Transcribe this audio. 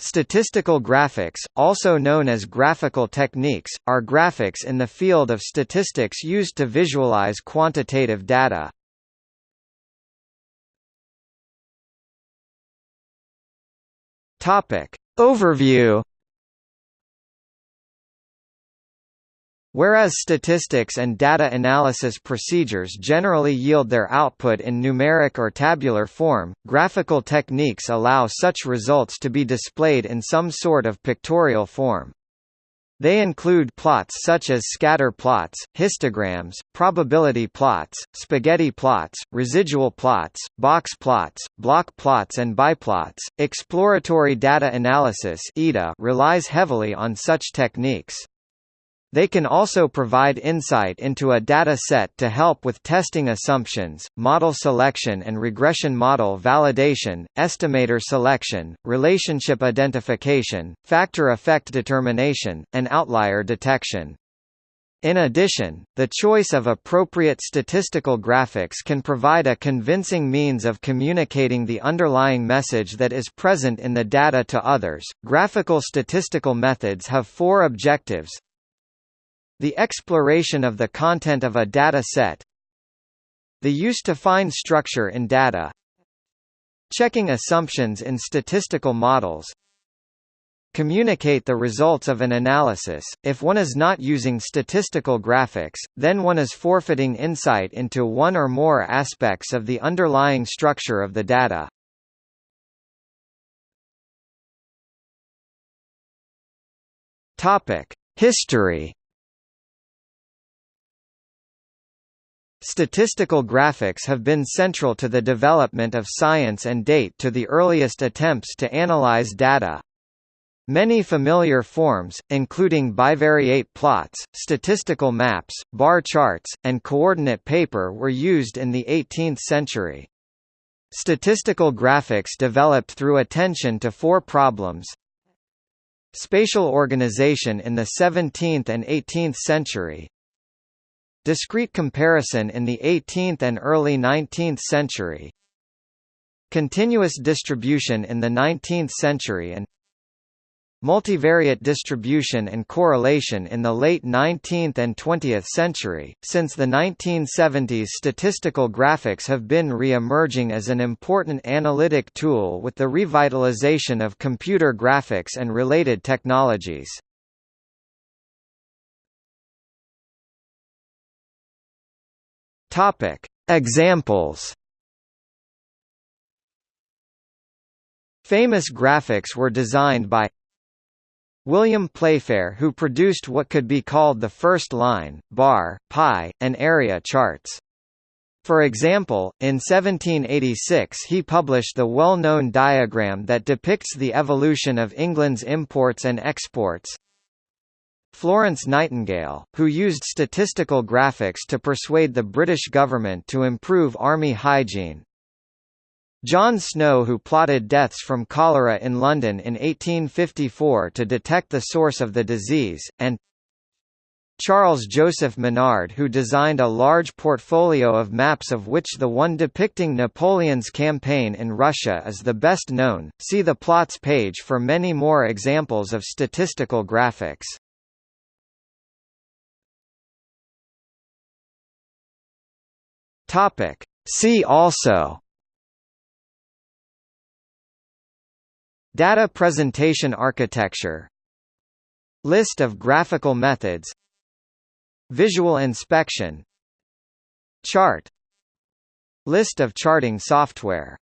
Statistical graphics, also known as graphical techniques, are graphics in the field of statistics used to visualize quantitative data. Topic. Overview Whereas statistics and data analysis procedures generally yield their output in numeric or tabular form, graphical techniques allow such results to be displayed in some sort of pictorial form. They include plots such as scatter plots, histograms, probability plots, spaghetti plots, residual plots, box plots, block plots and biplots. Exploratory data analysis relies heavily on such techniques. They can also provide insight into a data set to help with testing assumptions, model selection and regression model validation, estimator selection, relationship identification, factor effect determination, and outlier detection. In addition, the choice of appropriate statistical graphics can provide a convincing means of communicating the underlying message that is present in the data to others. Graphical statistical methods have four objectives the exploration of the content of a data set The use to find structure in data Checking assumptions in statistical models Communicate the results of an analysis. If one is not using statistical graphics, then one is forfeiting insight into one or more aspects of the underlying structure of the data. Topic: History Statistical graphics have been central to the development of science and date to the earliest attempts to analyze data. Many familiar forms, including bivariate plots, statistical maps, bar charts, and coordinate paper were used in the 18th century. Statistical graphics developed through attention to four problems. Spatial organization in the 17th and 18th century, Discrete comparison in the 18th and early 19th century Continuous distribution in the 19th century and Multivariate distribution and correlation in the late 19th and 20th century. Since the 1970s, statistical graphics have been re-emerging as an important analytic tool with the revitalization of computer graphics and related technologies. Topic: Examples. Famous graphics were designed by William Playfair who produced what could be called the first line, bar, pie, and area charts. For example, in 1786 he published the well-known diagram that depicts the evolution of England's imports and exports. Florence Nightingale, who used statistical graphics to persuade the British government to improve army hygiene. John Snow who plotted deaths from cholera in London in 1854 to detect the source of the disease, and Charles Joseph Minard who designed a large portfolio of maps of which the one depicting Napoleon's campaign in Russia is the best known. See the plots page for many more examples of statistical graphics. Topic. See also. Data presentation architecture. List of graphical methods. Visual inspection. Chart. List of charting software